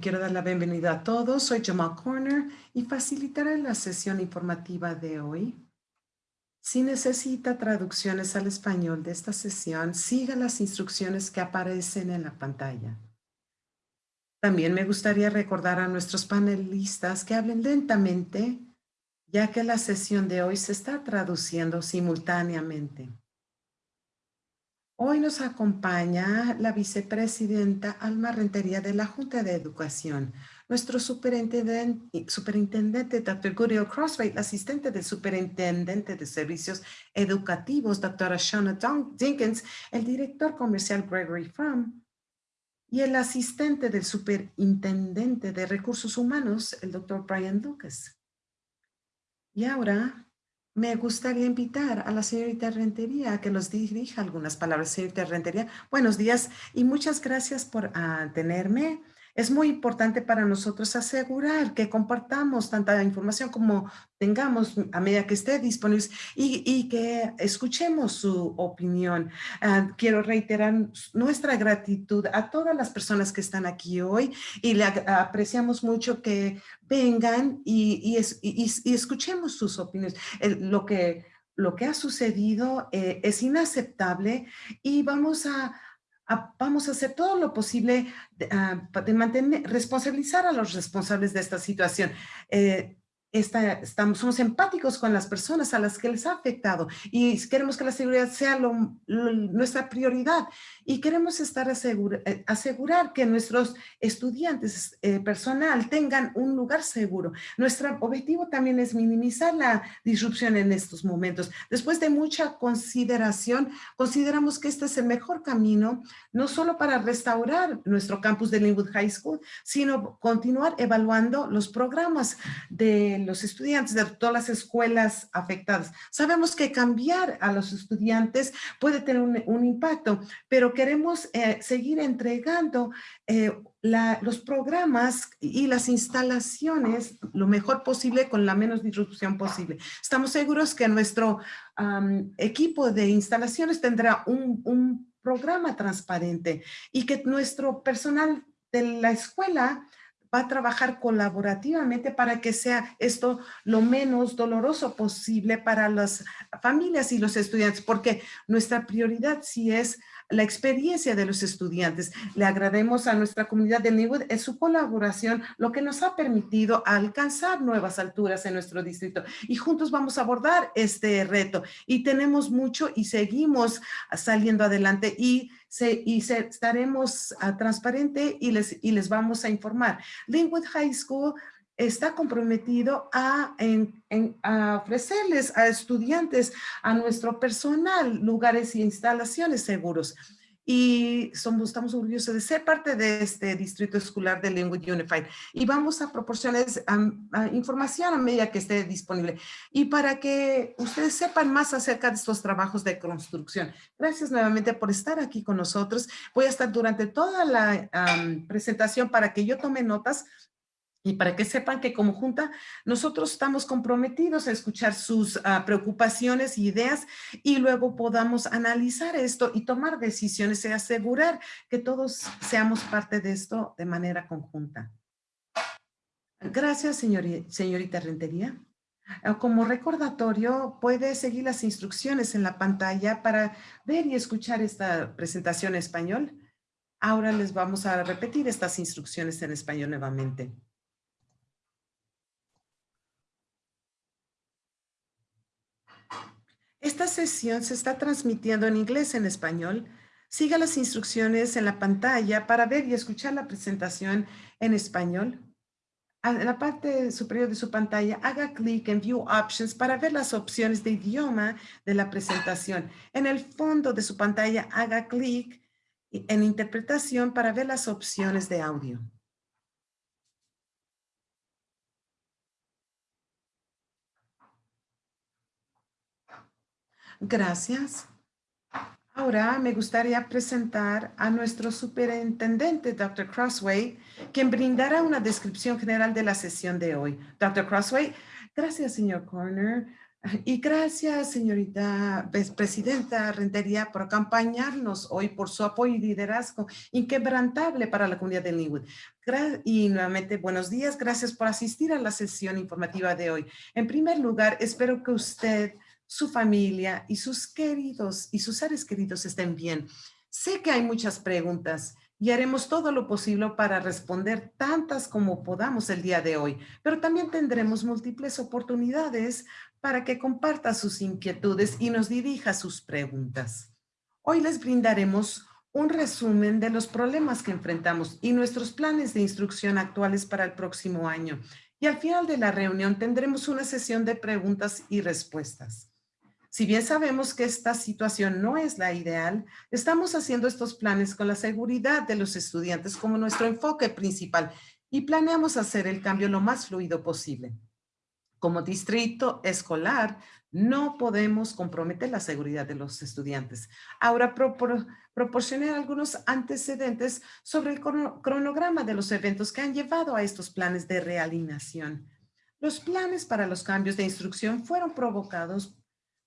Quiero dar la bienvenida a todos. Soy Jamal Corner y facilitaré la sesión informativa de hoy. Si necesita traducciones al español de esta sesión, siga las instrucciones que aparecen en la pantalla. También me gustaría recordar a nuestros panelistas que hablen lentamente, ya que la sesión de hoy se está traduciendo simultáneamente. Hoy nos acompaña la vicepresidenta Alma Rentería de la Junta de Educación, nuestro superintendente, superintendente Dr. Goodell Crossway, asistente del superintendente de servicios educativos, doctora Shona Jenkins, el director comercial Gregory Fromm, y el asistente del superintendente de recursos humanos, el doctor Brian Lucas. Y ahora me gustaría invitar a la señorita Rentería a que nos dirija algunas palabras. Señorita Rentería, buenos días y muchas gracias por uh, tenerme. Es muy importante para nosotros asegurar que compartamos tanta información como tengamos a medida que esté disponible y, que escuchemos su opinión. Ah, quiero reiterar nuestra gratitud a todas las personas que están aquí hoy y le apreciamos mucho que vengan y, escuchemos sus opiniones. lo, que, lo que ha sucedido eh, es inaceptable y vamos a vamos a hacer todo lo posible de, ah, mantener, responsabilizar a los responsables de esta situación. Eh, estamos, somos empáticos con las personas a las que les ha afectado y queremos que la seguridad sea nuestra prioridad y queremos estar eh, asegurar que nuestros estudiantes eh, personal tengan un lugar seguro. Nuestro objetivo también es minimizar la disrupción en estos momentos. Después de mucha consideración, consideramos que este es el mejor camino, no solo para restaurar nuestro campus de Linwood High School, sino continuar evaluando los programas de los estudiantes de todas las escuelas afectadas. Sabemos que cambiar a los estudiantes puede tener un, impacto, pero queremos eh, seguir entregando eh, los programas y las instalaciones lo mejor posible con la menos disrupción posible. Estamos seguros que nuestro equipo de instalaciones tendrá un, un programa transparente y que nuestro personal de la escuela va a trabajar colaborativamente para que sea esto lo menos doloroso posible para las familias y los estudiantes, porque nuestra prioridad sí es la experiencia de los estudiantes. Le agradecemos a nuestra comunidad de Linwood en su colaboración, lo que nos ha permitido alcanzar nuevas alturas en nuestro distrito. Y juntos vamos a abordar este reto. Y tenemos mucho y seguimos saliendo adelante y, se, y estaremos uh, transparente y les, y les vamos a informar. Linwood High School está comprometido a, ofrecerles a estudiantes, a nuestro personal, lugares y instalaciones seguros. Y somos, estamos orgullosos de ser parte de este distrito escolar de Linwood Unified. Y vamos a proporcionarles información a medida que esté disponible. Y para que ustedes sepan más acerca de estos trabajos de construcción. Gracias nuevamente por estar aquí con nosotros. Voy a estar durante toda la presentación para que yo tome notas y para que sepan que como Junta nosotros estamos comprometidos a escuchar sus ah, preocupaciones y ideas y luego podamos analizar esto y tomar decisiones y asegurar que todos seamos parte de esto de manera conjunta. Gracias, señorita Rentería. Ah, como recordatorio, puede seguir las instrucciones en la pantalla para ver y escuchar esta presentación en español. Ahora les vamos a repetir estas instrucciones en español nuevamente. Esta sesión se está transmitiendo en inglés en español. Siga las instrucciones en la pantalla para ver y escuchar la presentación en español. En la parte superior de su pantalla, haga clic en View Options para ver las opciones de idioma de la presentación. En el fondo de su pantalla, haga clic en Interpretación para ver las opciones de audio. Gracias. Ahora me gustaría presentar a nuestro superintendente, Dr. Crossway, quien brindará una descripción general de la sesión de hoy. Dr. Crossway, gracias, señor Corner. Y gracias, señorita presidenta Rentería, por acompañarnos hoy, por su apoyo y liderazgo inquebrantable para la comunidad de Linwood. Y nuevamente, buenos días. Gracias por asistir a la sesión informativa de hoy. En primer lugar, espero que usted, su familia y sus queridos y sus seres queridos estén bien. Sé que hay muchas preguntas y haremos todo lo posible para responder tantas como podamos el día de hoy, pero también tendremos múltiples oportunidades para que comparta sus inquietudes y nos dirija sus preguntas. Hoy les brindaremos un resumen de los problemas que enfrentamos y nuestros planes de instrucción actuales para el próximo año. Y al final de la reunión tendremos una sesión de preguntas y respuestas. Si bien sabemos que esta situación no es la ideal, estamos haciendo estos planes con la seguridad de los estudiantes como nuestro enfoque principal y planeamos hacer el cambio lo más fluido posible. Como distrito escolar, no podemos comprometer la seguridad de los estudiantes. Ahora proporcioné algunos antecedentes sobre el cronograma de los eventos que han llevado a estos planes de realineación. Los planes para los cambios de instrucción fueron provocados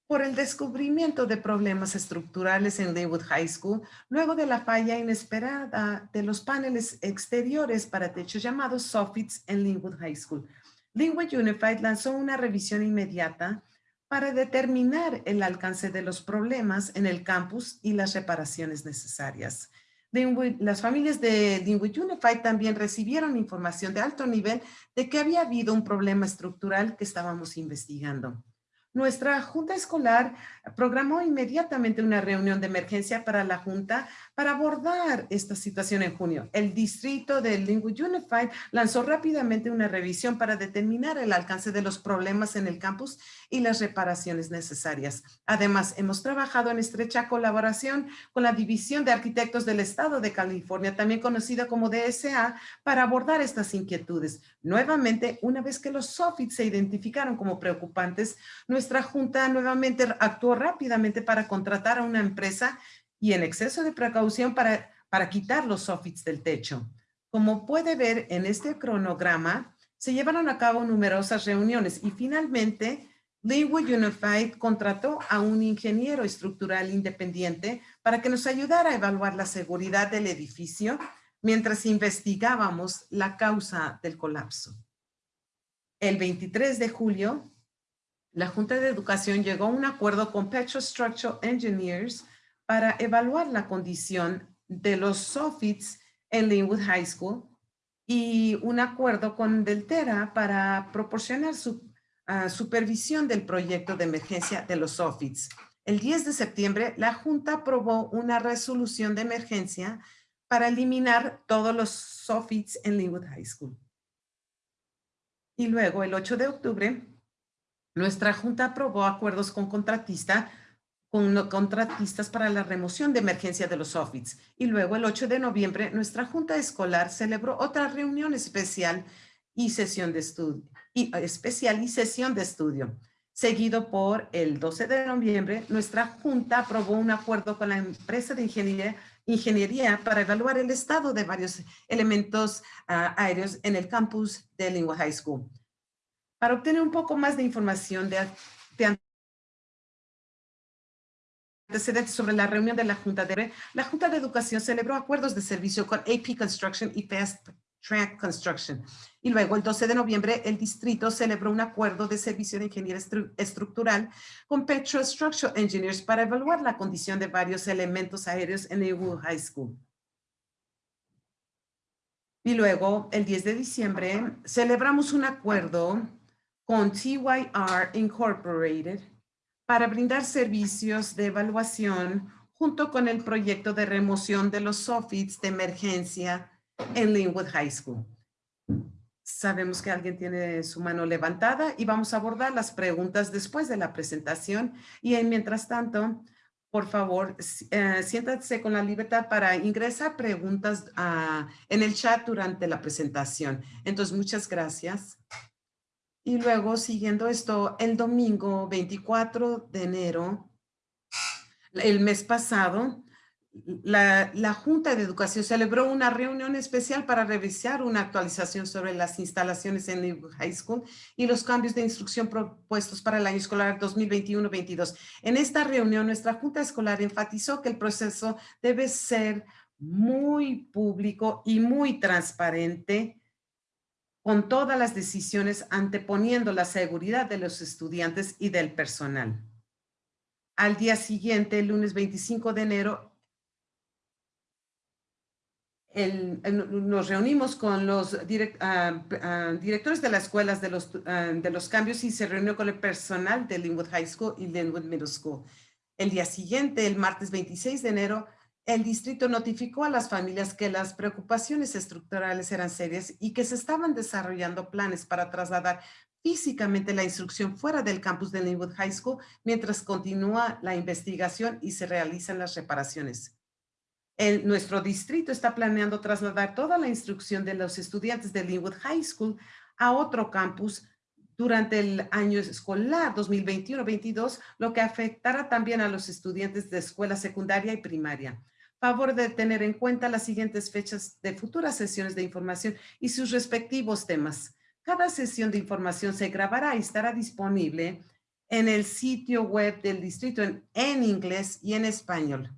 por el descubrimiento de problemas estructurales en Linwood High School, luego de la falla inesperada de los paneles exteriores para techo llamados soffits en Linwood High School. Linwood Unified lanzó una revisión inmediata para determinar el alcance de los problemas en el campus y las reparaciones necesarias. las familias de Linwood Unified también recibieron información de alto nivel de que había habido un problema estructural que estábamos investigando. Nuestra junta escolar programó inmediatamente una reunión de emergencia para la junta para abordar esta situación en junio. El distrito de Linwood Unified lanzó rápidamente una revisión para determinar el alcance de los problemas en el campus y las reparaciones necesarias. Además, hemos trabajado en estrecha colaboración con la División de Arquitectos del Estado de California, también conocida como DSA, para abordar estas inquietudes. Nuevamente, una vez que los soffits se identificaron como preocupantes, nuestra junta nuevamente actuó rápidamente para contratar a una empresa y en exceso de precaución para, para quitar los soffits del techo. Como puede ver en este cronograma, se llevaron a cabo numerosas reuniones y finalmente Linwood Unified contrató a un ingeniero estructural independiente para que nos ayudara a evaluar la seguridad del edificio mientras investigábamos la causa del colapso. El 23 de julio, la Junta de Educación llegó a un acuerdo con Structural Engineers para evaluar la condición de los soffits en Linwood High School y un acuerdo con Deltera para proporcionar uh, supervisión del proyecto de emergencia de los soffits. El 10 de septiembre, la Junta aprobó una resolución de emergencia para eliminar todos los soffits en Linwood High School. Y luego, el 8 de octubre, nuestra Junta aprobó acuerdos con contratista con contratistas para la remoción de emergencia de los soffits. Y luego, el 8 de noviembre, nuestra Junta Escolar celebró otra reunión especial y sesión de estudio, y, eh, especial y sesión de estudio. Seguido por el 12 de noviembre, nuestra junta aprobó un acuerdo con la empresa de ingeniería, ingeniería para evaluar el estado de varios elementos uh, aéreos en el campus de Lingua High School. Para obtener un poco más de información de, de antecedentes sobre la reunión de la Junta de la Junta de Educación celebró acuerdos de servicio con AP Construction y Fast Track Construction. Y luego, el 12 de noviembre, el distrito celebró un acuerdo de servicio de ingeniería estructural con Petro Structural Engineers para evaluar la condición de varios elementos aéreos en Eagle High School. Y luego, el 10 de diciembre, celebramos un acuerdo con TYR Incorporated para brindar servicios de evaluación junto con el proyecto de remoción de los soffits de emergencia en Linwood High School. Sabemos que alguien tiene su mano levantada y vamos a abordar las preguntas después de la presentación. Y mientras tanto, por favor, eh, con la libertad para ingresar preguntas ah, en el chat durante la presentación. Entonces, muchas gracias. Y luego, siguiendo esto, el domingo 24 de enero, el mes pasado, la, la, Junta de Educación celebró una reunión especial para revisar una actualización sobre las instalaciones en el High School y los cambios de instrucción propuestos para el año escolar 2021-22. En esta reunión, nuestra Junta Escolar enfatizó que el proceso debe ser muy público y muy transparente con todas las decisiones anteponiendo la seguridad de los estudiantes y del personal. Al día siguiente, el lunes 25 de enero, nos reunimos con los ah, ah, directores de las escuelas de los, ah, de los cambios y se reunió con el personal de Linwood High School y Linwood Middle School. El día siguiente, el martes 26 de enero, el distrito notificó a las familias que las preocupaciones estructurales eran serias y que se estaban desarrollando planes para trasladar físicamente la instrucción fuera del campus de Linwood High School mientras continúa la investigación y se realizan las reparaciones nuestro distrito está planeando trasladar toda la instrucción de los estudiantes de Linwood High School a otro campus durante el año escolar 2021-22, lo que afectará también a los estudiantes de escuela secundaria y primaria. Favor de tener en cuenta las siguientes fechas de futuras sesiones de información y sus respectivos temas. Cada sesión de información se grabará y estará disponible en el sitio web del distrito en inglés y en español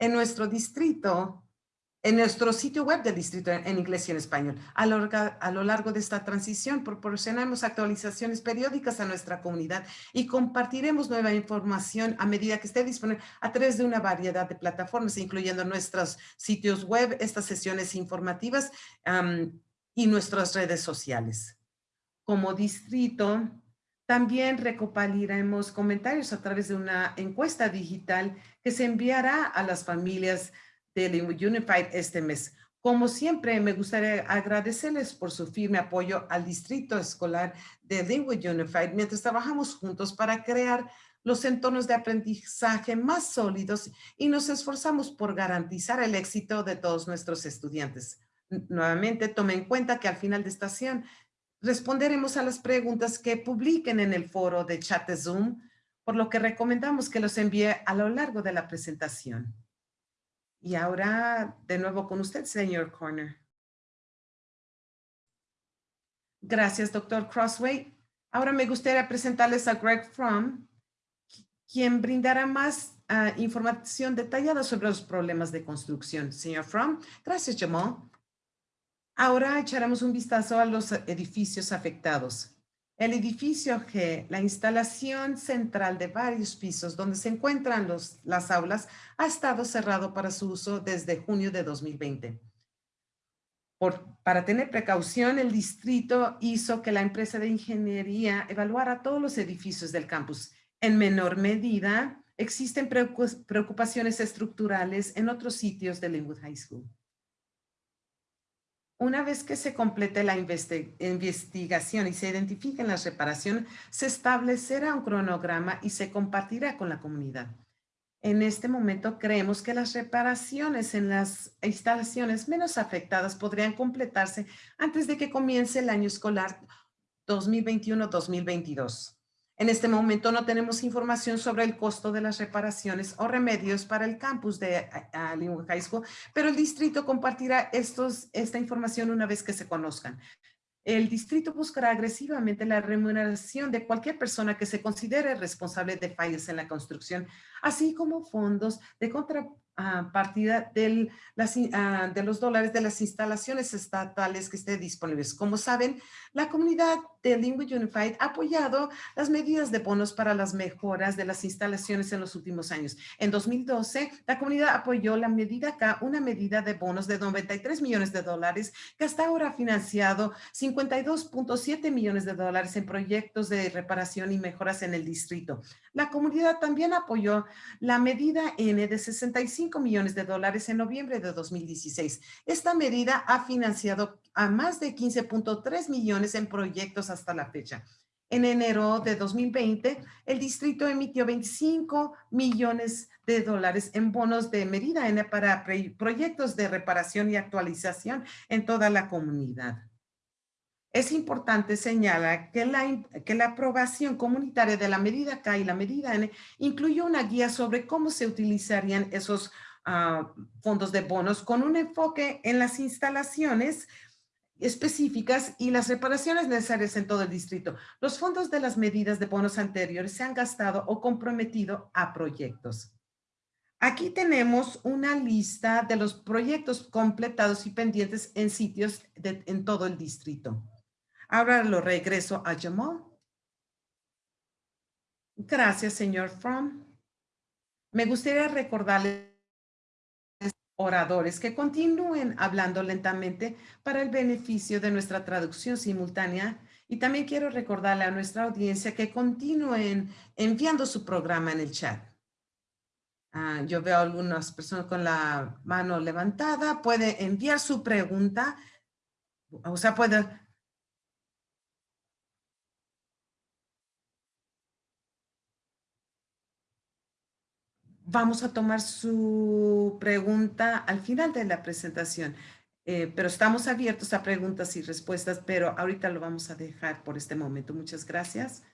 en nuestro distrito, en nuestro sitio web del distrito en inglés y en español. A lo, a lo, largo de esta transición proporcionamos actualizaciones periódicas a nuestra comunidad y compartiremos nueva información a medida que esté disponible a través de una variedad de plataformas, incluyendo nuestros sitios web, estas sesiones informativas y nuestras redes sociales. Como distrito, también recopilaremos comentarios a través de una encuesta digital que se enviará a las familias de Unified este mes. Como siempre, me gustaría agradecerles por su firme apoyo al distrito escolar de Linwood Unified mientras trabajamos juntos para crear los entornos de aprendizaje más sólidos y nos esforzamos por garantizar el éxito de todos nuestros estudiantes. Nuevamente, tome en cuenta que al final de esta sesión responderemos a las preguntas que publiquen en el foro de chat de Zoom, por lo que recomendamos que los envíe a lo largo de la presentación. Y ahora, de nuevo con usted, señor Corner. Gracias, doctor Crossway. Ahora me gustaría presentarles a Greg Fromm, quien brindará más ah, información detallada sobre los problemas de construcción. Señor Fromm, gracias, Jamal. Ahora echaremos un vistazo a los edificios afectados. El edificio G, la instalación central de varios pisos donde se encuentran los, las aulas, ha estado cerrado para su uso desde junio de 2020. Por, para tener precaución, el distrito hizo que la empresa de ingeniería evaluara todos los edificios del campus. En menor medida, existen preocupaciones estructurales en otros sitios de Linwood High School. Una vez que se complete la investigación y se identifiquen las reparaciones, se establecerá un cronograma y se compartirá con la comunidad. En este momento creemos que las reparaciones en las instalaciones menos afectadas podrían completarse antes de que comience el año escolar 2021-2022. En este momento no tenemos información sobre el costo de las reparaciones o remedios para el campus de Linwood High School, pero el distrito compartirá estos, esta información una vez que se conozcan. El distrito buscará agresivamente la remuneración de cualquier persona que se considere responsable de fallas en la construcción, así como fondos de contra, a partida del, las, ah, de los dólares de las instalaciones estatales que estén disponibles. Como saben, la comunidad de Linwood Unified ha apoyado las medidas de bonos para las mejoras de las instalaciones en los últimos años. En 2012, la comunidad apoyó la medida K, una medida de bonos de 93 millones de dólares que hasta ahora ha financiado 52.7 millones de dólares en proyectos de reparación y mejoras en el distrito. La comunidad también apoyó la medida N de 65 millones de dólares en noviembre de 2016. Esta medida ha financiado a más de 15.3 millones en proyectos hasta la fecha. En enero de 2020, el distrito emitió 25 millones de dólares en bonos de medida para proyectos de reparación y actualización en toda la comunidad. Es importante señalar que la, que la aprobación comunitaria de la medida K y la medida N incluyó una guía sobre cómo se utilizarían esos ah, fondos de bonos con un enfoque en las instalaciones específicas y las reparaciones necesarias en todo el distrito. Los fondos de las medidas de bonos anteriores se han gastado o comprometido a proyectos. Aquí tenemos una lista de los proyectos completados y pendientes en sitios en todo el distrito. Ahora lo regreso a Jamal. Gracias, señor Fromm. Me gustaría recordarles oradores que continúen hablando lentamente para el beneficio de nuestra traducción simultánea y también quiero recordarle a nuestra audiencia que continúen enviando su programa en el chat. Ah, yo veo algunas personas con la mano levantada. Puede enviar su pregunta. O sea, puede... Vamos a tomar su pregunta al final de la presentación. Eh, pero estamos abiertos a preguntas y respuestas, pero ahorita lo vamos a dejar por este momento. Muchas gracias.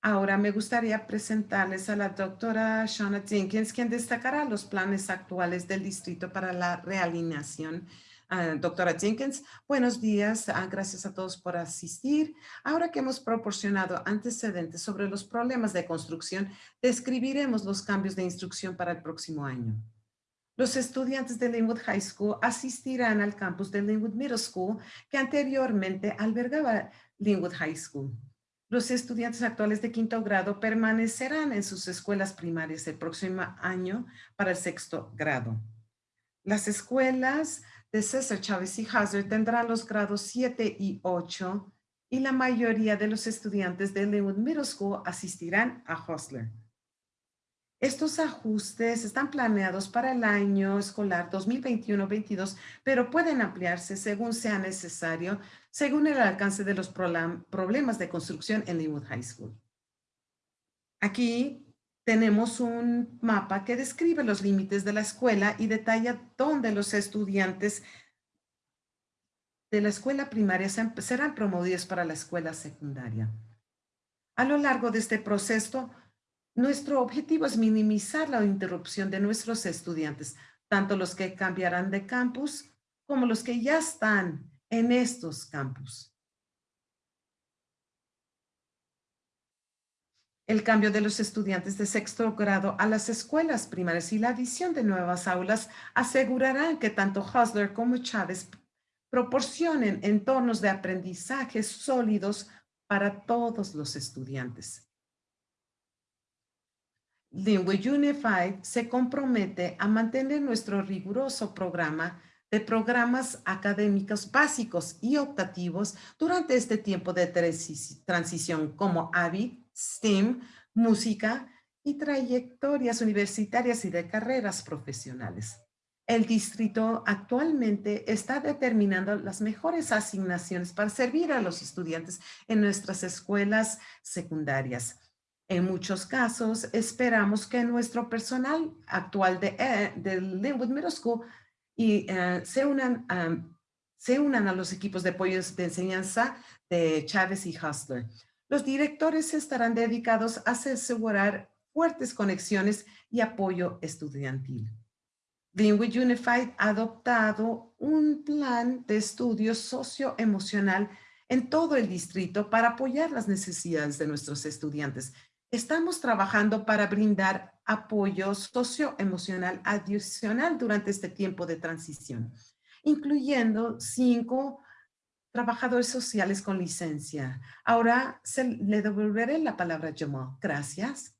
Ahora me gustaría presentarles a la doctora Shauna Jenkins, quien destacará los planes actuales del distrito para la realineación. Ah, doctora Jenkins, buenos días. Ah, gracias a todos por asistir. Ahora que hemos proporcionado antecedentes sobre los problemas de construcción, describiremos los cambios de instrucción para el próximo año. Los estudiantes de Linwood High School asistirán al campus de Linwood Middle School que anteriormente albergaba Linwood High School. Los estudiantes actuales de quinto grado permanecerán en sus escuelas primarias el próximo año para el sexto grado. Las escuelas de César Chávez y Hazard tendrán los grados 7 y 8 y la mayoría de los estudiantes de Linwood Middle School asistirán a Hostler. Estos ajustes están planeados para el año escolar 2021-22, pero pueden ampliarse según sea necesario, según el alcance de los problemas de construcción en Linwood High School. Aquí tenemos un mapa que describe los límites de la escuela y detalla dónde los estudiantes de la escuela primaria serán promovidos para la escuela secundaria. A lo largo de este proceso, nuestro objetivo es minimizar la interrupción de nuestros estudiantes, tanto los que cambiarán de campus como los que ya están en estos campus. El cambio de los estudiantes de sexto grado a las escuelas primarias y la adición de nuevas aulas asegurarán que tanto Hustler como Chávez proporcionen entornos de aprendizaje sólidos para todos los estudiantes. Lingua Unified se compromete a mantener nuestro riguroso programa de programas académicos básicos y optativos durante este tiempo de transición como AVI, STEAM, música y trayectorias universitarias y de carreras profesionales. El distrito actualmente está determinando las mejores asignaciones para servir a los estudiantes en nuestras escuelas secundarias. En muchos casos, esperamos que nuestro personal actual de, eh, Linwood Middle School y, eh, se, unan, se unan a los equipos de apoyo de enseñanza de Chávez y Hustler. Los directores estarán dedicados a asegurar fuertes conexiones y apoyo estudiantil. Linwood Unified ha adoptado un plan de estudio socioemocional en todo el distrito para apoyar las necesidades de nuestros estudiantes Estamos trabajando para brindar apoyo socioemocional adicional durante este tiempo de transición, incluyendo cinco trabajadores sociales con licencia. Ahora se, le devolveré la palabra a Jamal. Gracias.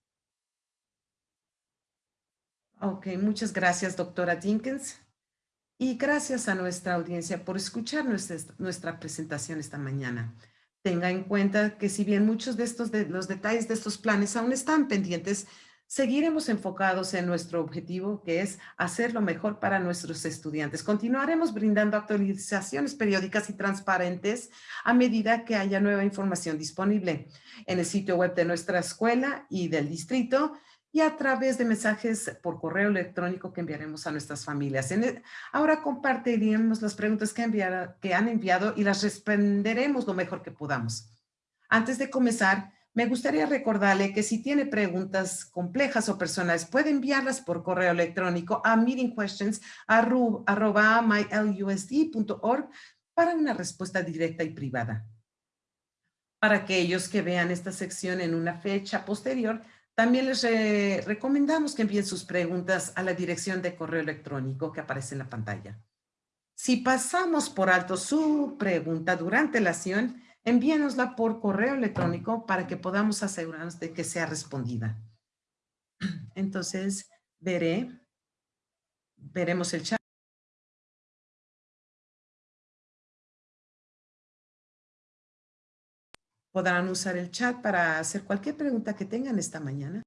Ok, muchas gracias, doctora Jenkins. Y gracias a nuestra audiencia por escuchar nuestra, nuestra presentación esta mañana. Tenga en cuenta que si bien muchos de estos de los detalles de estos planes aún están pendientes, seguiremos enfocados en nuestro objetivo, que es hacer lo mejor para nuestros estudiantes. Continuaremos brindando actualizaciones periódicas y transparentes a medida que haya nueva información disponible en el sitio web de nuestra escuela y del distrito y a través de mensajes por correo electrónico que enviaremos a nuestras familias. ahora compartiremos las preguntas que han enviado y las responderemos lo mejor que podamos. Antes de comenzar, Me gustaría recordarle que si tiene preguntas complejas o personales, puede enviarlas por correo electrónico a meetingquestions.mylusd.org para una respuesta directa y privada. Para aquellos que vean esta sección en una fecha posterior, también les recomendamos que envíen sus preguntas a la dirección de correo electrónico que aparece en la pantalla. Si pasamos por alto su pregunta durante la sesión, envíenosla por correo electrónico para que podamos asegurarnos de que sea respondida. Entonces, veré, veremos el chat. Podrán usar el chat para hacer cualquier pregunta que tengan esta mañana.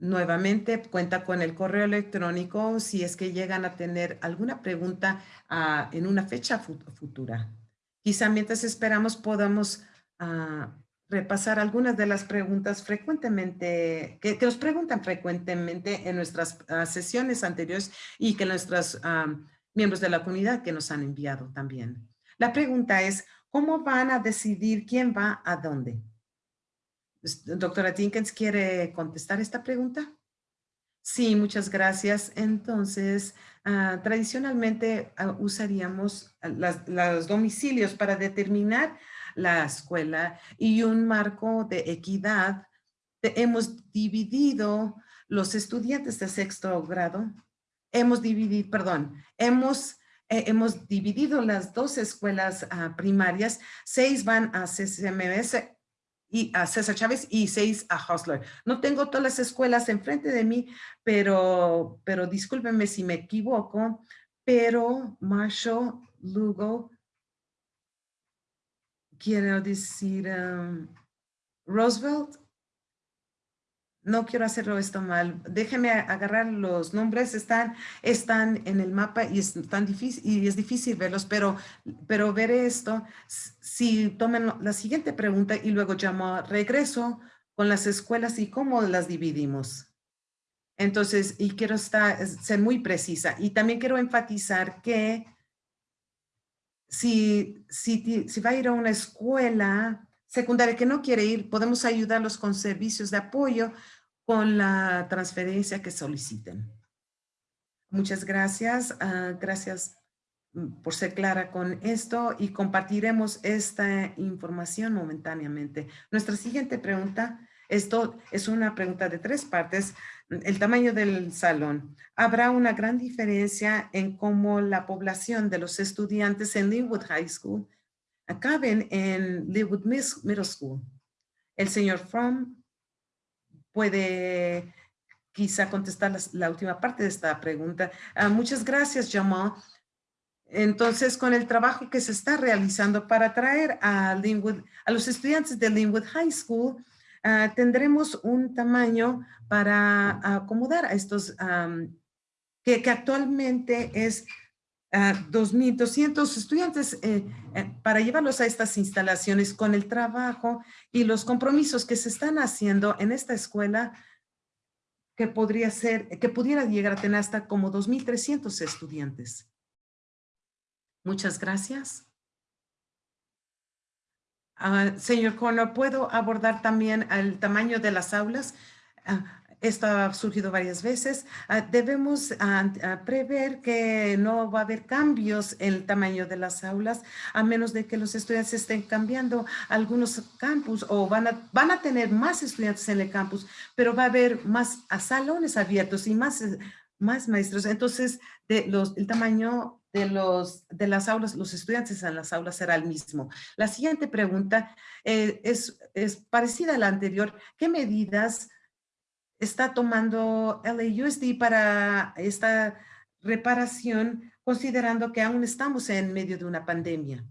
Nuevamente cuenta con el correo electrónico si es que llegan a tener alguna pregunta ah, en una fecha futura. Quizá mientras esperamos podamos ah, repasar algunas de las preguntas frecuentemente, que, nos preguntan frecuentemente en nuestras ah, sesiones anteriores y que nuestros miembros de la comunidad que nos han enviado también. La pregunta es, ¿cómo van a decidir quién va a dónde? Doctora Tinkens, ¿quiere contestar esta pregunta? Sí, muchas gracias. Entonces, ah, tradicionalmente ah, usaríamos los domicilios para determinar la escuela y un marco de equidad. hemos dividido los estudiantes de sexto grado. Hemos dividido, perdón, hemos eh, hemos dividido las dos escuelas ah, primarias, seis van a CCMS y a César Chávez y seis a Hostler. No tengo todas las escuelas enfrente de mí, pero, pero discúlpenme si me equivoco, pero Marshall, Lugo, quiero decir um, Roosevelt, no quiero hacerlo esto mal. Déjeme agarrar los nombres, están, están en el mapa y es tan difícil y es difícil verlos, pero, pero veré esto. Si tomen la siguiente pregunta y luego llamo regreso con las escuelas y cómo las dividimos. Entonces, y quiero estar, ser muy precisa. Y también quiero enfatizar que si, si, si va a ir a una escuela secundaria que no quiere ir, podemos ayudarlos con servicios de apoyo con la transferencia que soliciten. Muchas gracias. Ah, gracias mm, por ser clara con esto y compartiremos esta información momentáneamente. Nuestra siguiente pregunta, esto es una pregunta de tres partes. El tamaño del salón. ¿Habrá una gran diferencia en cómo la población de los estudiantes en Linwood High School acaben en Linwood Middle School? El señor Fromm puede quizá contestar la, última parte de esta pregunta. Ah, muchas gracias, Jamal. Entonces, con el trabajo que se está realizando para traer a, Linwood, a los estudiantes de Linwood High School, ah, tendremos un tamaño para acomodar a estos, que, actualmente es 2.200 ah, estudiantes eh, eh, para llevarlos a estas instalaciones con el trabajo y los compromisos que se están haciendo en esta escuela que podría ser, que pudiera llegar a tener hasta como 2.300 estudiantes. Muchas gracias. Ah, señor Corner, ¿puedo abordar también el tamaño de las aulas? Ah, esto ha surgido varias veces. Ah, debemos ah, prever que no va a haber cambios en el tamaño de las aulas, a menos de que los estudiantes estén cambiando algunos campus o van a, van a tener más estudiantes en el campus, pero va a haber más salones abiertos y más, más maestros. Entonces, de los, el tamaño de, los, de las aulas, los estudiantes en las aulas será el mismo. La siguiente pregunta eh, es, es parecida a la anterior. ¿Qué medidas está tomando LAUSD para esta reparación, considerando que aún estamos en medio de una pandemia.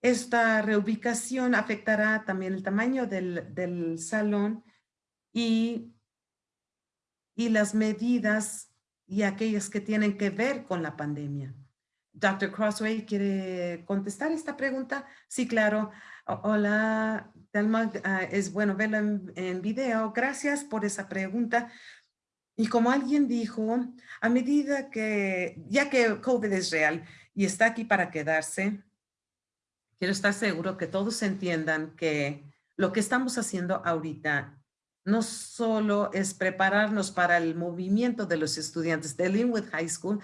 Esta reubicación afectará también el tamaño del, salón y, y las medidas y aquellas que tienen que ver con la pandemia. Dr. Crossway, ¿quiere contestar esta pregunta? Sí, claro. Hola, Ah, es bueno verla en, video. Gracias por esa pregunta. Y como alguien dijo, a medida que, ya que COVID es real y está aquí para quedarse, quiero estar seguro que todos entiendan que lo que estamos haciendo ahorita no solo es prepararnos para el movimiento de los estudiantes de Linwood High School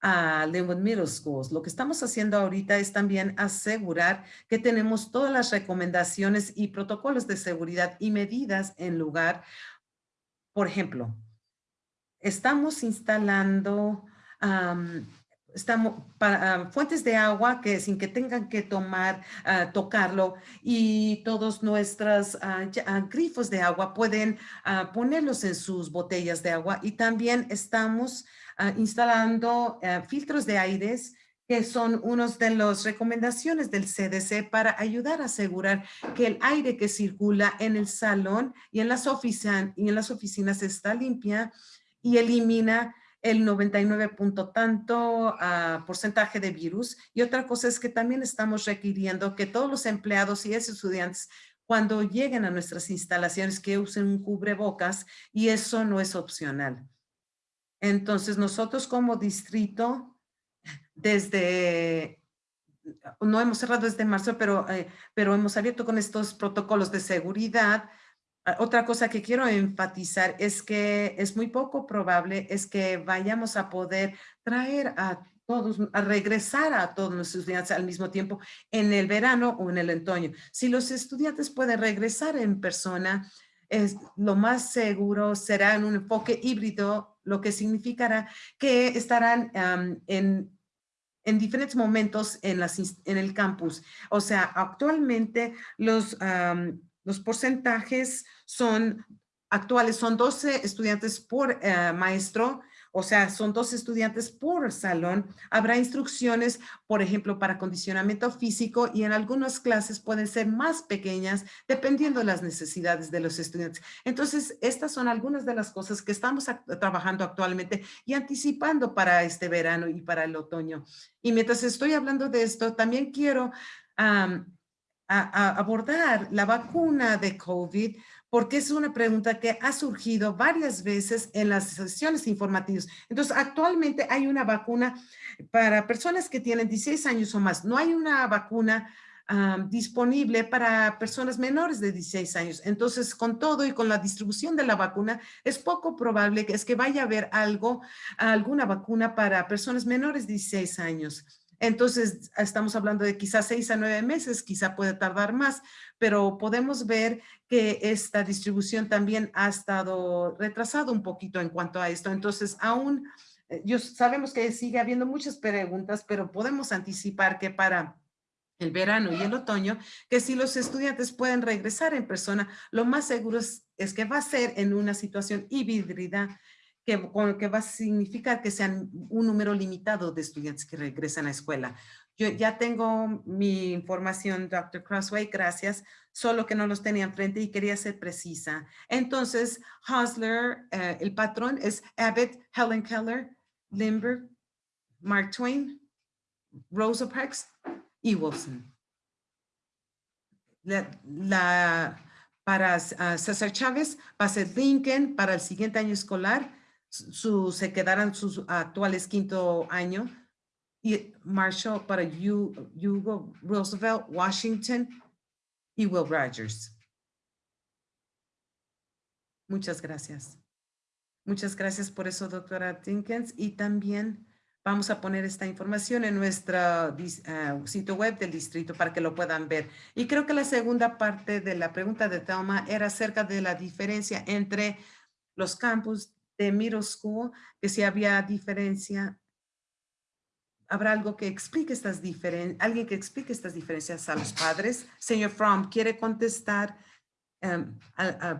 a Linwood Middle Schools. Lo que estamos haciendo ahorita es también asegurar que tenemos todas las recomendaciones y protocolos de seguridad y medidas en lugar. Por ejemplo, estamos instalando estamos ah, fuentes de agua que sin que tengan que tomar, ah, tocarlo y todos nuestros ah, grifos de agua pueden ponerlos en sus botellas de agua y también estamos instalando filtros de aires que son unos de las recomendaciones del CDC para ayudar a asegurar que el aire que circula en el salón y en las, oficinas, y en las oficinas está limpia y elimina el 99 punto tanto uh, porcentaje de virus. Y otra cosa es que también estamos requiriendo que todos los empleados y estudiantes cuando lleguen a nuestras instalaciones que usen un cubrebocas y eso no es opcional. Entonces nosotros como distrito, desde, no hemos cerrado desde marzo, pero, eh, pero hemos abierto con estos protocolos de seguridad Ah, otra cosa que quiero enfatizar es que es muy poco probable es que vayamos a poder traer a todos, a regresar a todos los estudiantes al mismo tiempo en el verano o en el otoño. Si los estudiantes pueden regresar en persona, es, lo más seguro será en un enfoque híbrido, lo que significará que estarán en, en diferentes momentos en, las, en el campus. O sea, actualmente los los porcentajes son actuales, son 12 estudiantes por eh, maestro, o sea, son dos estudiantes por salón. Habrá instrucciones, por ejemplo, para condicionamiento físico y en algunas clases pueden ser más pequeñas dependiendo de las necesidades de los estudiantes. Entonces, estas son algunas de las cosas que estamos trabajando actualmente y anticipando para este verano y para el otoño. Y mientras estoy hablando de esto, también quiero abordar la vacuna de COVID porque es una pregunta que ha surgido varias veces en las sesiones informativas. Entonces, actualmente hay una vacuna para personas que tienen 16 años o más. No hay una vacuna disponible para personas menores de 16 años. Entonces, con todo y con la distribución de la vacuna, es poco probable que es que vaya a haber algo, alguna vacuna para personas menores de 16 años. Entonces, estamos hablando de quizás seis a nueve meses, quizá puede tardar más, pero podemos ver que esta distribución también ha estado retrasado un poquito en cuanto a esto. Entonces, aún, eh, yo, sabemos que sigue habiendo muchas preguntas, pero podemos anticipar que para el verano y el otoño, que si los estudiantes pueden regresar en persona, lo más seguro es, es que va a ser en una situación híbrida que, que va a significar que sean un número limitado de estudiantes que regresan a la escuela. Yo ya tengo mi información, Dr. Crossway, gracias, solo que no los tenía enfrente y quería ser precisa. Entonces, Hosler, eh, el patrón es Abbott, Helen Keller, Limber, Mark Twain, Rosa Parks y Wilson. La, para uh, César Chávez va a ser Lincoln para el siguiente año escolar se quedarán sus actuales quinto año. Y Marshall para Hugo Roosevelt, Washington y Will Rogers. Muchas gracias. Muchas gracias por eso, doctora Tinkins. Y también vamos a poner esta información en nuestro ah, sitio web del distrito para que lo puedan ver. Y creo que la segunda parte de la pregunta de Thelma era acerca de la diferencia entre los campus de middle school, que si había diferencia, habrá algo que explique estas diferencias, alguien que explique estas diferencias a los padres. Señor Fromm, ¿quiere contestar? Em,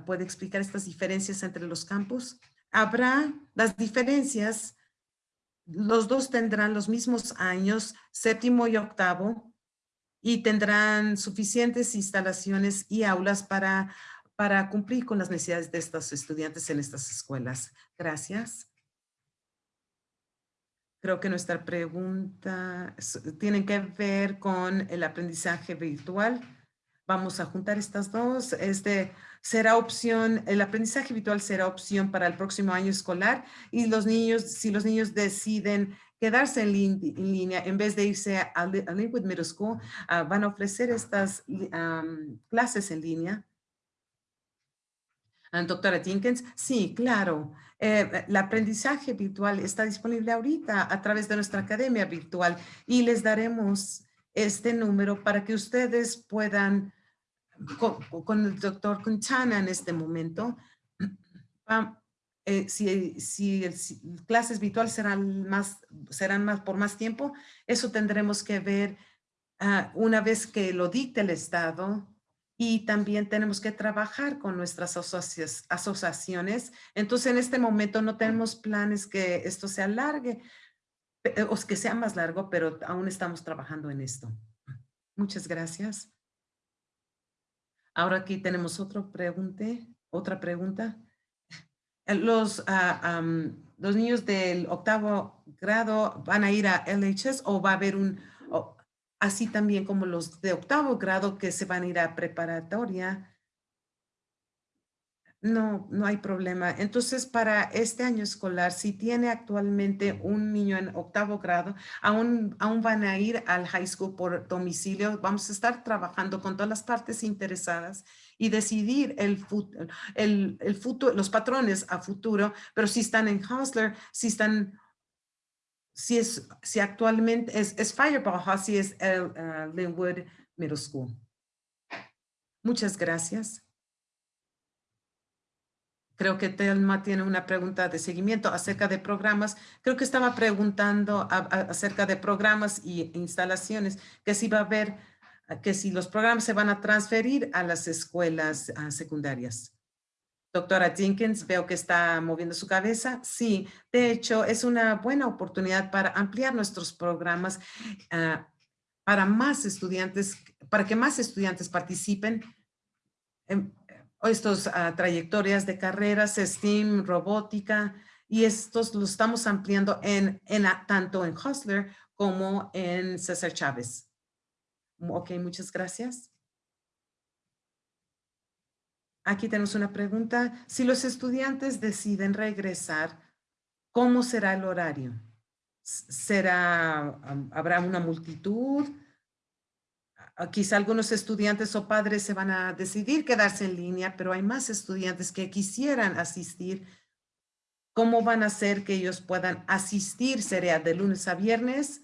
¿Puede explicar estas diferencias entre los campus? Habrá las diferencias, los dos tendrán los mismos años, séptimo y octavo, y tendrán suficientes instalaciones y aulas para para cumplir con las necesidades de estos estudiantes en estas escuelas. Gracias. Creo que nuestra pregunta tiene que ver con el aprendizaje virtual. Vamos a juntar estas dos. Este será opción, el aprendizaje virtual será opción para el próximo año escolar y los niños, si los niños deciden quedarse en, línea en vez de irse a, Linwood Middle School. Ah, van a ofrecer estas clases en línea. Doctora Jenkins, sí, claro. Eh, el aprendizaje virtual está disponible ahorita a través de nuestra academia virtual y les daremos este número para que ustedes puedan, con, el doctor Quintana en este momento, eh, si, si, clases virtuales serán más, serán más por más tiempo, eso tendremos que ver ah, una vez que lo dicte el Estado y también tenemos que trabajar con nuestras asociaciones. Entonces, en este momento no tenemos planes que esto se alargue o que sea más largo, pero aún estamos trabajando en esto. Muchas gracias. Ahora aquí tenemos otra pregunta. Otra pregunta. Eh, los, ah, los niños del octavo grado van a ir a LHS o va a haber un, así también como los de octavo grado que se van a ir a preparatoria. No, no hay problema. Entonces, para este año escolar, si tiene actualmente un niño en octavo grado, aún, aún van a ir al high school por domicilio. Vamos a estar trabajando con todas las partes interesadas y decidir el, el, el futuro, los patrones a futuro, pero si están en Hausler, si están, si es, si actualmente es, es Fireball, si es el uh, Linwood Middle School. Muchas gracias. Creo que Telma tiene una pregunta de seguimiento acerca de programas. Creo que estaba preguntando acerca de programas y instalaciones, que si va a haber que si los programas se van a transferir a las escuelas ah, secundarias. Doctora Jenkins, veo que está moviendo su cabeza. Sí, de hecho, es una buena oportunidad para ampliar nuestros programas ah, para más estudiantes, para que más estudiantes participen en estas ah, trayectorias de carreras, STEAM, robótica, y estos los estamos ampliando en, tanto en Hustler como en César Chávez. Ok, muchas gracias. Aquí tenemos una pregunta. Si los estudiantes deciden regresar, ¿cómo será el horario? ¿Será, habrá una multitud? Quizá algunos estudiantes o padres se van a decidir quedarse en línea, pero hay más estudiantes que quisieran asistir. ¿Cómo van a hacer que ellos puedan asistir? ¿Sería de lunes a viernes?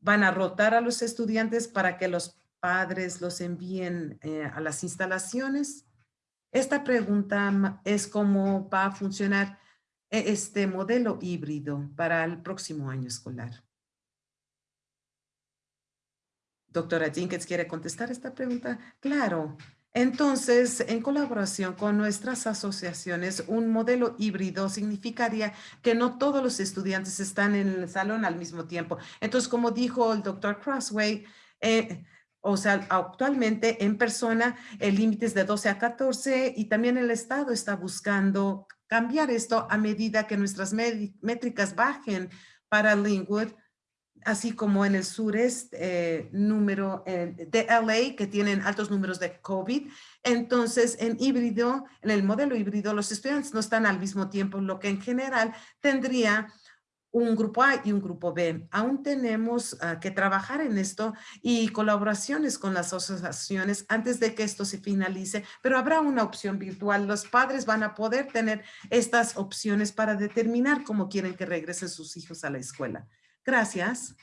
van a rotar a los estudiantes para que los padres los envíen eh, a las instalaciones. Esta pregunta es cómo va a funcionar e, este modelo híbrido para el próximo año escolar. Doctora Jenkins, ¿quiere contestar esta pregunta? Claro. Entonces, en colaboración con nuestras asociaciones, un modelo híbrido significaría que no todos los estudiantes están en el salón al mismo tiempo. Entonces, como dijo el doctor Crossway, eh, o sea, actualmente en persona el límite es de 12 a 14 y también el Estado está buscando cambiar esto a medida que nuestras métricas bajen para Linwood así como en el sureste eh, número eh, de LA que tienen altos números de COVID. Entonces, en híbrido, en el modelo híbrido, los estudiantes no están al mismo tiempo, lo que en general tendría un grupo A y un grupo B. Aún tenemos ah, que trabajar en esto y colaboraciones con las asociaciones antes de que esto se finalice, pero habrá una opción virtual. Los padres van a poder tener estas opciones para determinar cómo quieren que regresen sus hijos a la escuela. Gracias.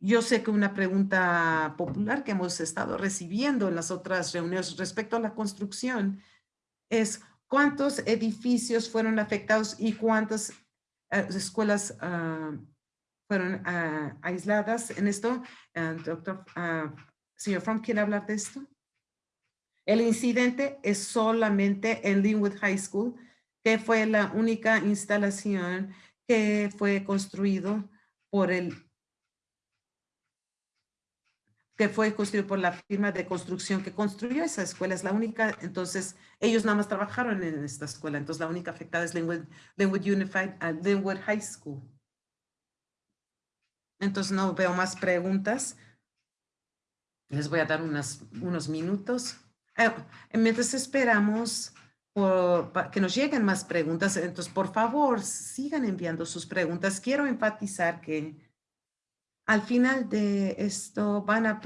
Yo sé que una pregunta popular que hemos estado recibiendo en las otras reuniones respecto a la construcción es cuántos edificios fueron afectados y cuántas eh, escuelas ah, fueron ah, aisladas en esto. Ah, doctor, señor Fromm, ¿quiere hablar de esto? El incidente es solamente en Linwood High School, que fue la única instalación que fue construido por el que fue construido por la firma de construcción que construyó esa escuela. Es la única, entonces ellos nada más trabajaron en esta escuela. Entonces la única afectada es Linwood, Unified, uh, Linwood High School. Entonces no veo más preguntas. Les voy a dar unas, unos minutos. Eh, mientras esperamos, para que nos lleguen más preguntas. Entonces, por favor, sigan enviando sus preguntas. Quiero enfatizar que al final de esto van a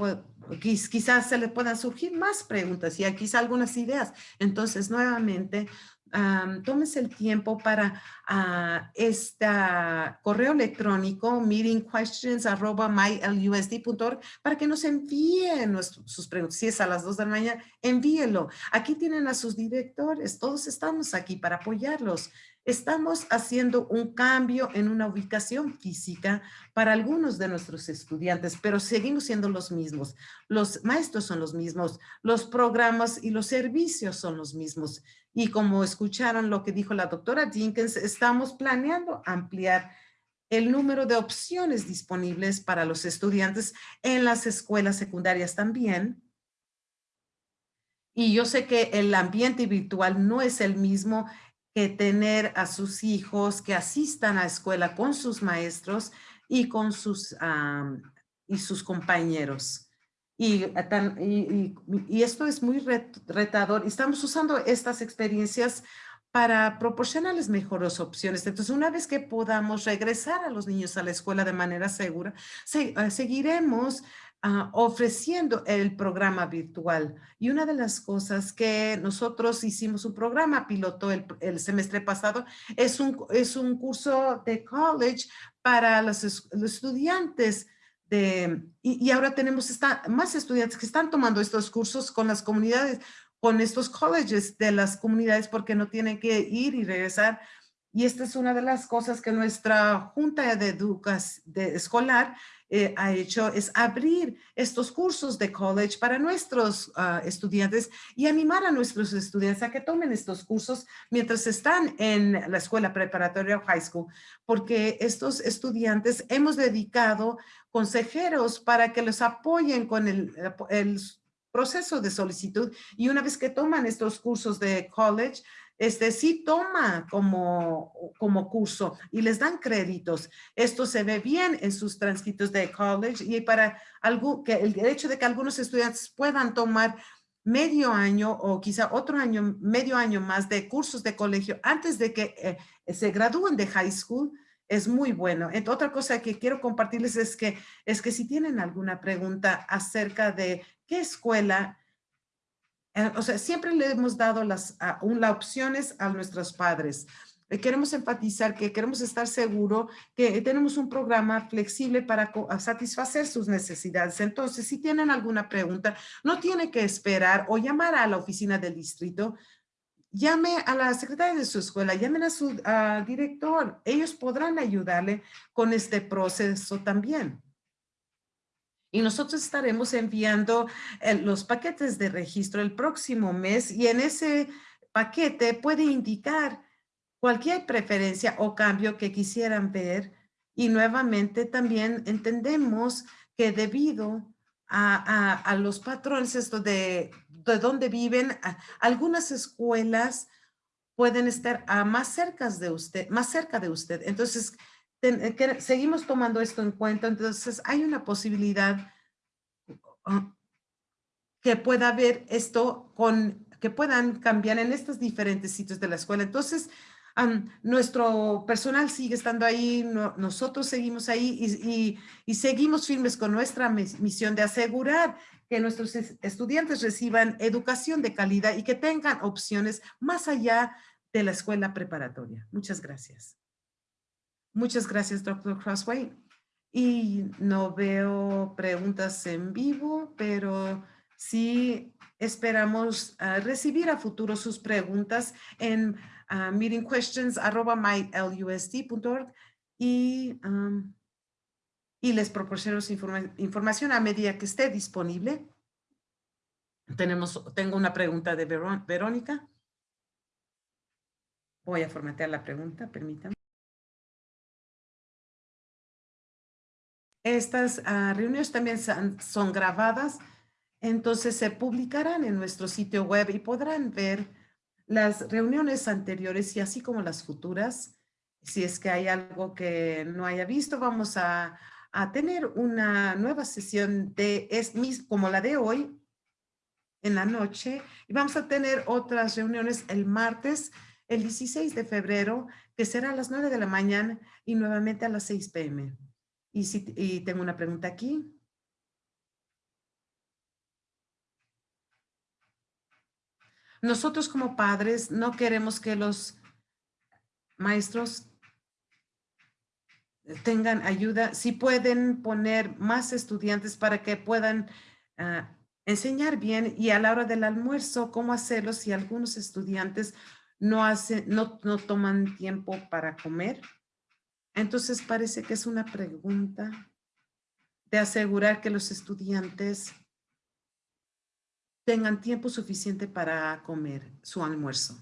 quizás se le puedan surgir más preguntas y quizás algunas ideas. Entonces, nuevamente, tómese el tiempo para uh, este correo electrónico meetingquestions.mylusd.org para que nos envíen sus preguntas. Si es a las dos de la mañana, envíelo. Aquí tienen a sus directores. Todos estamos aquí para apoyarlos. Estamos haciendo un cambio en una ubicación física para algunos de nuestros estudiantes, pero seguimos siendo los mismos. Los maestros son los mismos, los programas y los servicios son los mismos. Y como escucharon lo que dijo la doctora Jenkins, estamos planeando ampliar el número de opciones disponibles para los estudiantes en las escuelas secundarias también. Y yo sé que el ambiente virtual no es el mismo que tener a sus hijos que asistan a escuela con sus maestros y con sus, y sus compañeros. Y, y, y, esto es muy retador. Estamos usando estas experiencias para proporcionarles mejores opciones. Entonces, una vez que podamos regresar a los niños a la escuela de manera segura, eh, seguiremos Ah, ofreciendo el programa virtual. Y una de las cosas que nosotros hicimos un programa piloto el, semestre pasado es un, es un curso de college para los, estudiantes de, y, ahora tenemos esta, más estudiantes que están tomando estos cursos con las comunidades, con estos colleges de las comunidades porque no tienen que ir y regresar. Y esta es una de las cosas que nuestra Junta de Educación de Escolar eh, ha hecho es abrir estos cursos de college para nuestros ah, estudiantes y animar a nuestros estudiantes a que tomen estos cursos mientras están en la escuela preparatoria o high school, porque estos estudiantes hemos dedicado consejeros para que los apoyen con el, el proceso de solicitud y una vez que toman estos cursos de college, este sí toma como, como curso y les dan créditos. Esto se ve bien en sus transcritos de college y para algo que el hecho de que algunos estudiantes puedan tomar medio año o quizá otro año, medio año más de cursos de colegio antes de que eh, se gradúen de high school, es muy bueno. otra cosa que quiero compartirles es que, es que si tienen alguna pregunta acerca de qué escuela eh, o sea, siempre le hemos dado las, opciones a nuestros padres. Eh, queremos enfatizar que queremos estar seguros que tenemos un programa flexible para satisfacer sus necesidades. Entonces, si tienen alguna pregunta, no tiene que esperar o llamar a la oficina del distrito. Llame a la secretaria de su escuela, llamen a su director. Ellos podrán ayudarle con este proceso también y nosotros estaremos enviando eh, los paquetes de registro el próximo mes y en ese paquete puede indicar cualquier preferencia o cambio que quisieran ver y nuevamente también entendemos que debido a, los patrones esto de, de dónde viven, algunas escuelas pueden estar más cerca de usted, más cerca de usted. Entonces, eh, seguimos tomando esto en cuenta, entonces hay una posibilidad ah, que pueda haber esto con, que puedan cambiar en estos diferentes sitios de la escuela. Entonces, nuestro personal sigue estando ahí, nosotros seguimos ahí y, y, seguimos firmes con nuestra misión de asegurar que nuestros estudiantes reciban educación de calidad y que tengan opciones más allá de la escuela preparatoria. Muchas gracias. Muchas gracias, doctor Crossway. Y no veo preguntas en vivo, pero sí esperamos ah, recibir a futuro sus preguntas en uh, meetingquestions.mylusd.org y, y les proporciono información a medida que esté disponible. Tenemos, tengo una pregunta de Verónica. Voy a formatear la pregunta, permítanme. Estas ah, reuniones también son, grabadas, entonces se publicarán en nuestro sitio web y podrán ver las reuniones anteriores y así como las futuras. Si es que hay algo que no haya visto, vamos a, tener una nueva sesión de es como la de hoy en la noche y vamos a tener otras reuniones el martes, el 16 de febrero, que será a las 9 de la mañana y nuevamente a las 6 pm. Y, si, y tengo una pregunta aquí. Nosotros como padres no queremos que los maestros tengan ayuda, si pueden poner más estudiantes para que puedan ah, enseñar bien y a la hora del almuerzo, cómo hacerlo si algunos estudiantes no, hacen, no, no toman tiempo para comer. Entonces parece que es una pregunta de asegurar que los estudiantes tengan tiempo suficiente para comer su almuerzo.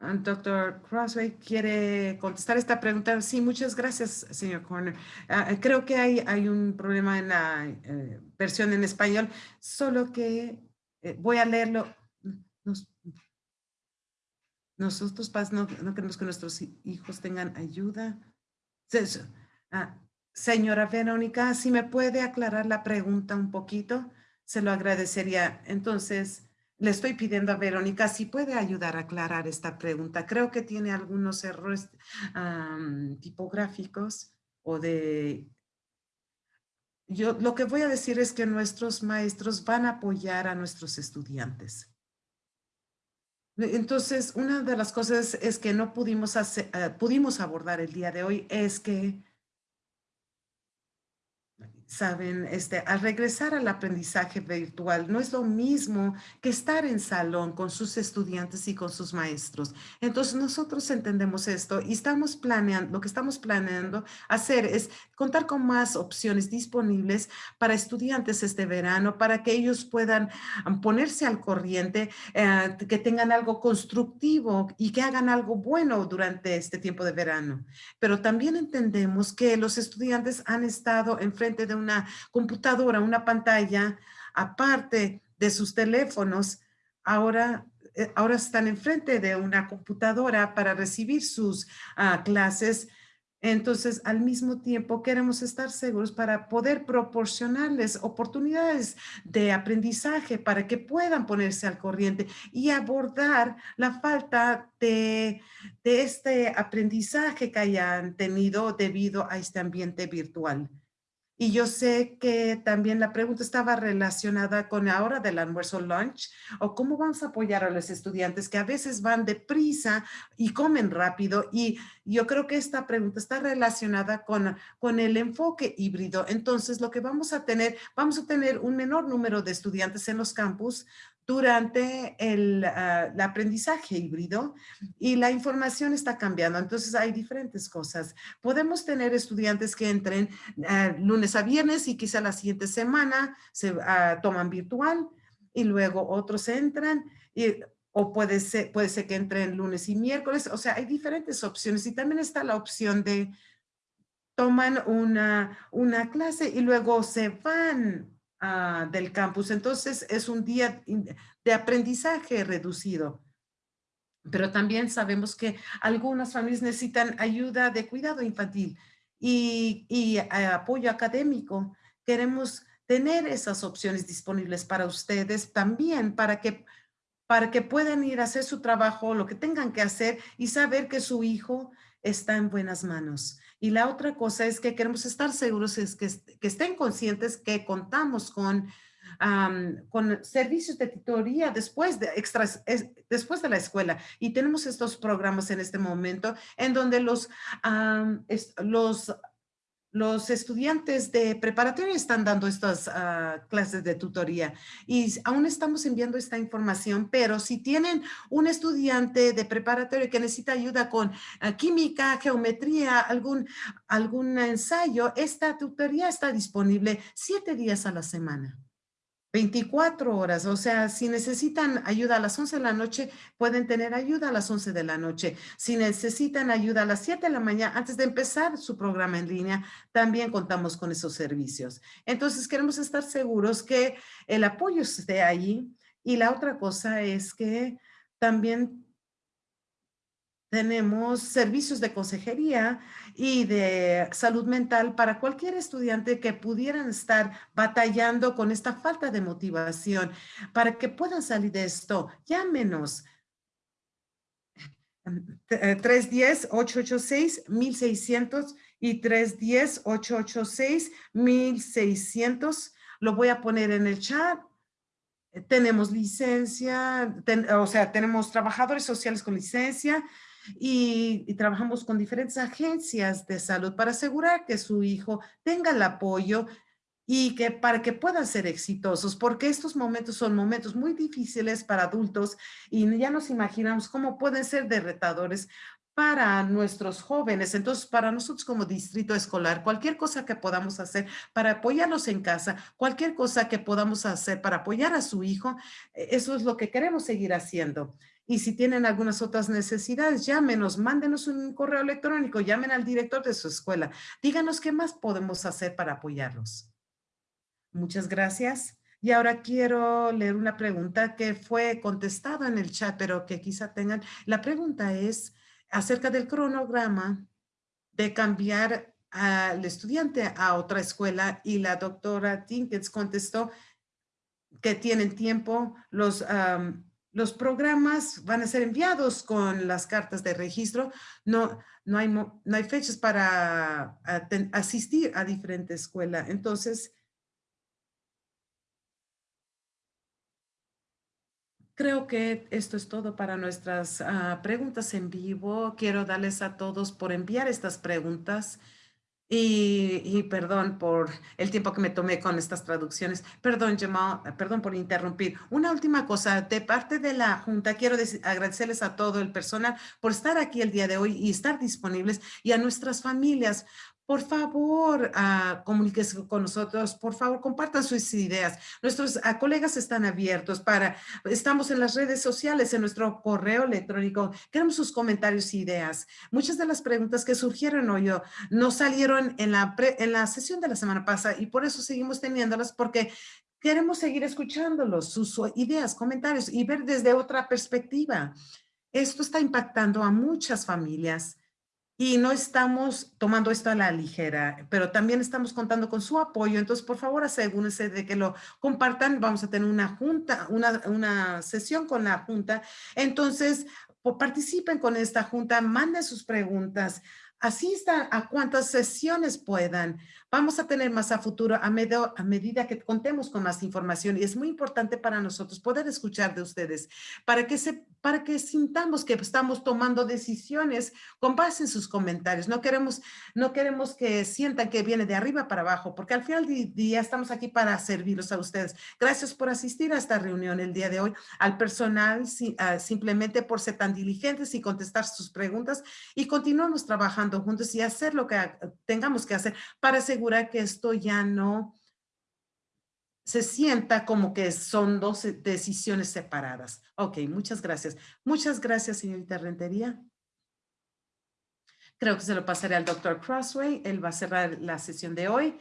Ah, Doctor Crossway quiere contestar esta pregunta. Sí, muchas gracias, señor Corner. Ah, creo que hay, hay un problema en la eh, versión en español, solo que eh, voy a leerlo. nosotros no, no, queremos que nuestros hijos tengan ayuda. Ah, señora Verónica, si me puede aclarar la pregunta un poquito, se lo agradecería. Entonces, le estoy pidiendo a Verónica si puede ayudar a aclarar esta pregunta. Creo que tiene algunos errores tipográficos o de... Yo lo que voy a decir es que nuestros maestros van a apoyar a nuestros estudiantes. Entonces, una de las cosas es que no pudimos, eh, pudimos abordar el día de hoy es que saben, este, al regresar al aprendizaje virtual no es lo mismo que estar en salón con sus estudiantes y con sus maestros. Entonces nosotros entendemos esto y estamos planeando, lo que estamos planeando hacer es contar con más opciones disponibles para estudiantes este verano, para que ellos puedan ponerse al corriente, eh, que tengan algo constructivo y que hagan algo bueno durante este tiempo de verano. Pero también entendemos que los estudiantes han estado enfrente de una computadora, una pantalla, aparte de sus teléfonos, ahora, eh, ahora están enfrente de una computadora para recibir sus ah, clases. Entonces, al mismo tiempo, queremos estar seguros para poder proporcionarles oportunidades de aprendizaje para que puedan ponerse al corriente y abordar la falta de, de este aprendizaje que hayan tenido debido a este ambiente virtual. Y yo sé que también la pregunta estaba relacionada con la del almuerzo lunch o cómo vamos a apoyar a los estudiantes que a veces van deprisa y comen rápido. Y yo creo que esta pregunta está relacionada con, con el enfoque híbrido. Entonces, lo que vamos a tener, vamos a tener un menor número de estudiantes en los campus durante el, ah, aprendizaje híbrido y la información está cambiando. Entonces hay diferentes cosas. Podemos tener estudiantes que entren ah, lunes a viernes y quizá la siguiente semana se ah, toman virtual y luego otros entran y, o puede ser, puede ser que entren lunes y miércoles. O sea, hay diferentes opciones y también está la opción de toman una, una clase y luego se van Ah, del campus. Entonces es un día de aprendizaje reducido. Pero también sabemos que algunas familias necesitan ayuda de cuidado infantil y, y eh, apoyo académico. Queremos tener esas opciones disponibles para ustedes también para que para que puedan ir a hacer su trabajo, lo que tengan que hacer y saber que su hijo está en buenas manos. Y la otra cosa es que queremos estar seguros es que, que estén conscientes que contamos con, con servicios de tutoría después de, extras, después de la escuela. Y tenemos estos programas en este momento en donde los, los los estudiantes de preparatoria están dando estas ah, clases de tutoría y aún estamos enviando esta información, pero si tienen un estudiante de preparatoria que necesita ayuda con ah, química, geometría, algún, algún ensayo, esta tutoría está disponible siete días a la semana. 24 horas, o sea, si necesitan ayuda a las 11 de la noche, pueden tener ayuda a las 11 de la noche. Si necesitan ayuda a las 7 de la mañana, antes de empezar su programa en línea, también contamos con esos servicios. Entonces, queremos estar seguros que el apoyo esté ahí. Y la otra cosa es que también tenemos servicios de consejería y de salud mental para cualquier estudiante que pudieran estar batallando con esta falta de motivación para que puedan salir de esto. Llámenos 310-886-1600 y 310-886-1600. Lo voy a poner en el chat. Tenemos licencia, o sea, tenemos trabajadores sociales con licencia y, trabajamos con diferentes agencias de salud para asegurar que su hijo tenga el apoyo y que para que puedan ser exitosos, porque estos momentos son momentos muy difíciles para adultos y ya nos imaginamos cómo pueden ser derretadores para nuestros jóvenes. Entonces, para nosotros como distrito escolar, cualquier cosa que podamos hacer para apoyarlos en casa, cualquier cosa que podamos hacer para apoyar a su hijo, e, eso es lo que queremos seguir haciendo. Y si tienen algunas otras necesidades, llámenos, mándenos un correo electrónico, llamen al director de su escuela. Díganos qué más podemos hacer para apoyarlos. Muchas gracias. Y ahora quiero leer una pregunta que fue contestada en el chat, pero que quizá tengan. La pregunta es acerca del cronograma de cambiar al estudiante a otra escuela y la doctora Tinkins contestó que tienen tiempo, los, los programas van a ser enviados con las cartas de registro, no, no, hay, fechas para asistir a diferente escuela. Entonces, Creo que esto es todo para nuestras ah, preguntas en vivo. Quiero darles a todos por enviar estas preguntas. Y, perdón por el tiempo que me tomé con estas traducciones. Perdón, Jamal, perdón por interrumpir. Una última cosa, de parte de la Junta, quiero agradecerles a todo el personal por estar aquí el día de hoy y estar disponibles y a nuestras familias por favor, uh, comuníquese con nosotros, por favor, compartan sus ideas. Nuestros ah, colegas están abiertos para, estamos en las redes sociales, en nuestro correo electrónico, queremos sus comentarios e ideas. Muchas de las preguntas que surgieron hoy no salieron en la, en la sesión de la semana pasada y por eso seguimos teniéndolas porque queremos seguir escuchándolos, sus ideas, comentarios y ver desde otra perspectiva. Esto está impactando a muchas familias y no estamos tomando esto a la ligera, pero también estamos contando con su apoyo. Entonces, por favor, asegúrense de que lo compartan. Vamos a tener una junta, una, una sesión con la junta. Entonces, participen con esta junta, manden sus preguntas, asistan a cuantas sesiones puedan. Vamos a tener más a futuro a, a, medida que contemos con más información y es muy importante para nosotros poder escuchar de ustedes para que, se, para que sintamos que estamos tomando decisiones con base en sus comentarios. No queremos, no queremos que sientan que viene de arriba para abajo porque al final del día estamos aquí para servirlos a ustedes. Gracias por asistir a esta reunión el día de hoy, al personal ah, simplemente por ser tan diligentes y contestar sus preguntas y continuamos trabajando juntos y hacer lo que tengamos que hacer para asegurar que esto ya no se sienta como que son dos decisiones separadas. Ok, muchas gracias. Muchas gracias, señorita Rentería. Creo que se lo pasaré al doctor Crossway. Él va a cerrar la sesión de hoy.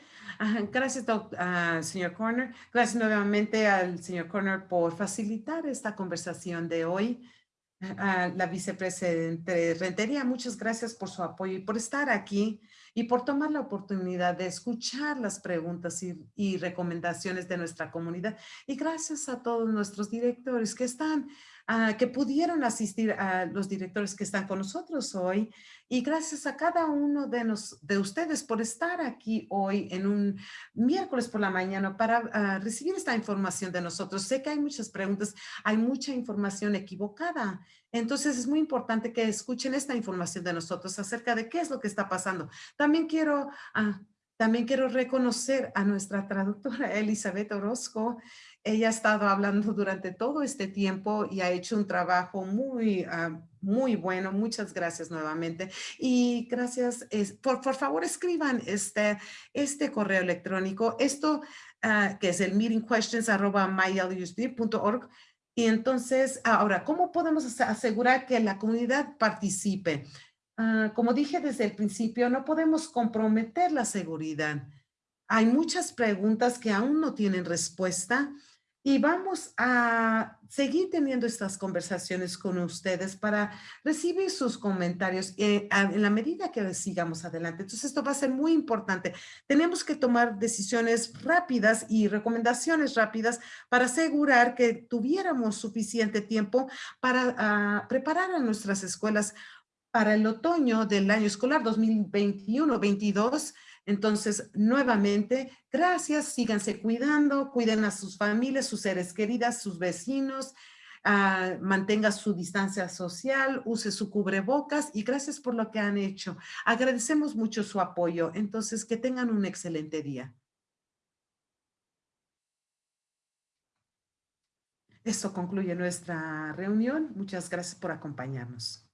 Gracias, uh, señor Corner. Gracias nuevamente al señor Corner por facilitar esta conversación de hoy a la vicepresidente Rentería. Muchas gracias por su apoyo y por estar aquí y por tomar la oportunidad de escuchar las preguntas y, recomendaciones de nuestra comunidad. Y gracias a todos nuestros directores que están, ah, que pudieron asistir a los directores que están con nosotros hoy y gracias a cada uno de, nos, de ustedes por estar aquí hoy en un miércoles por la mañana para ah, recibir esta información de nosotros. Sé que hay muchas preguntas, hay mucha información equivocada. Entonces es muy importante que escuchen esta información de nosotros acerca de qué es lo que está pasando. También quiero... Ah, también quiero reconocer a nuestra traductora Elizabeth Orozco. Ella ha estado hablando durante todo este tiempo y ha hecho un trabajo muy, ah, muy bueno. Muchas gracias nuevamente. Y gracias, por, por favor escriban este, este correo electrónico. Esto uh, que es el meetingquestions.mylusb.org. Y entonces, ahora, ¿cómo podemos asegurar que la comunidad participe? Uh, como dije desde el principio, no podemos comprometer la seguridad. Hay muchas preguntas que aún no tienen respuesta y vamos a seguir teniendo estas conversaciones con ustedes para recibir sus comentarios eh, en la medida que sigamos adelante. Entonces, esto va a ser muy importante. Tenemos que tomar decisiones rápidas y recomendaciones rápidas para asegurar que tuviéramos suficiente tiempo para ah, preparar a nuestras escuelas para el otoño del año escolar 2021-22 entonces, nuevamente, gracias, síganse cuidando, cuiden a sus familias, sus seres queridas, sus vecinos, ah, mantenga su distancia social, use su cubrebocas y gracias por lo que han hecho. Agradecemos mucho su apoyo. Entonces, que tengan un excelente día. Esto concluye nuestra reunión. Muchas gracias por acompañarnos.